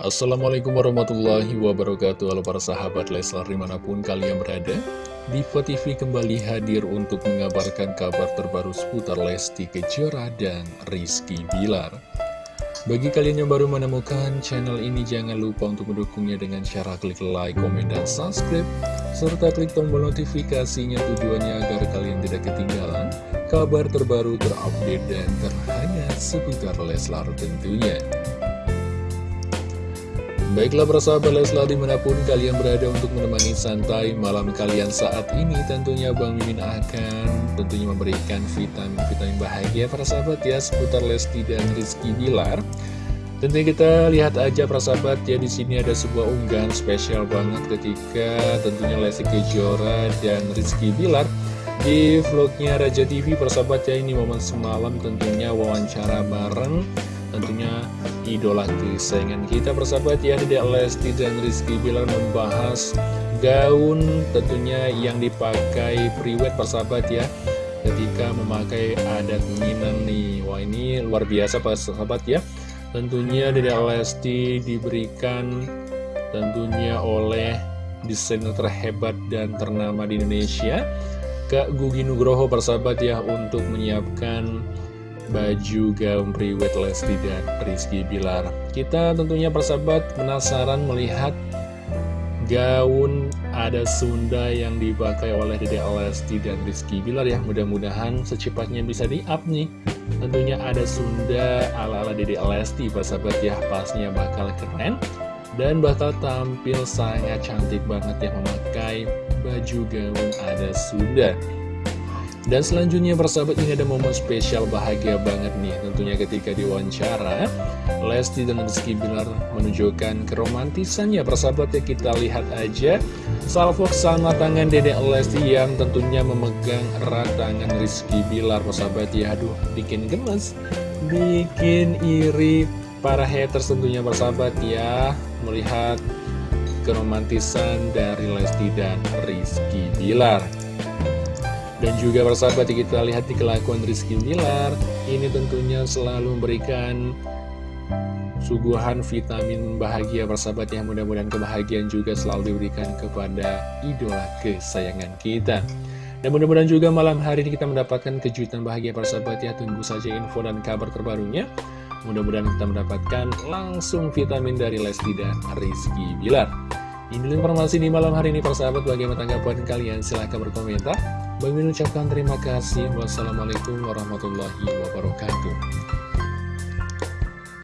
Assalamualaikum warahmatullahi wabarakatuh. Halo para sahabat Leslar di mana pun kalian berada Diva TV kembali hadir untuk mengabarkan kabar terbaru seputar Lesti Kejora dan Rizky Bilar. Bagi kalian yang baru menemukan channel ini jangan lupa untuk mendukungnya dengan cara klik like, komen, dan subscribe Serta klik tombol notifikasinya tujuannya agar kalian tidak ketinggalan kabar terbaru terupdate dan terhangat seputar Leslar tentunya Baiklah persahabat Leslar di mana pun kalian berada untuk menemani santai malam kalian saat ini Tentunya Bang Mimin akan tentunya memberikan vitamin-vitamin bahagia para sahabat ya seputar Lesti dan Rizky Bilar. Tentunya kita lihat aja para sahabat ya di sini ada sebuah unggahan spesial banget ketika tentunya Lesti Kejora dan Rizky Bilar di vlognya Raja TV persahabat ya ini momen semalam tentunya wawancara bareng tentunya idola kesayangan kita persahabat ya Dedek Lesti dan Rizky Bilar membahas gaun tentunya yang dipakai priwet persahabat ya ketika memakai adat Minang nih. Wah ini luar biasa persahabat ya. Tentunya Dedek Lesti diberikan tentunya oleh desainer terhebat dan ternama di Indonesia Kak Gugi Nugroho persahabat ya untuk menyiapkan baju gaun priwet Lesti dan Rizky Bilar. Kita tentunya persahabat penasaran melihat gaun ada Sunda yang dipakai oleh Dede Lesti dan Rizky Bilar ya. Mudah-mudahan secepatnya bisa di-up nih. Tentunya ada Sunda ala-ala Dede Lesti persahabat ya. Pasnya bakal keren dan bakal tampil sangat cantik banget ya memakai baju gaun ada Sunda dan selanjutnya persahabat ini ada momen spesial bahagia banget nih Tentunya ketika diwawancara Lesti dan Rizky Bilar menunjukkan keromantisannya. Persahabat ya kita lihat aja. Salvo sama tangan dedek Lesti yang tentunya memegang erat tangan Rizky Bilar. Persahabat ya Aduh bikin gemes Bikin iri para haters tentunya persahabat ya. Melihat keromantisan dari Lesti dan Rizky Bilar dan juga persahabat kita lihat di kelakuan Rizky Bilar Ini tentunya selalu memberikan suguhan vitamin bahagia persahabat yang mudah-mudahan kebahagiaan juga selalu diberikan kepada idola kesayangan kita. Dan mudah-mudahan juga malam hari ini kita mendapatkan kejutan bahagia persahabat ya Tunggu saja info dan kabar terbarunya. Mudah-mudahan kita mendapatkan langsung vitamin dari Lesti dan Rizky Bilar. Ini informasi di malam hari ini persahabat bagaimana tanggapan kalian? Silahkan berkomentar Bagi ucapkan terima kasih. Wassalamualaikum warahmatullahi wabarakatuh.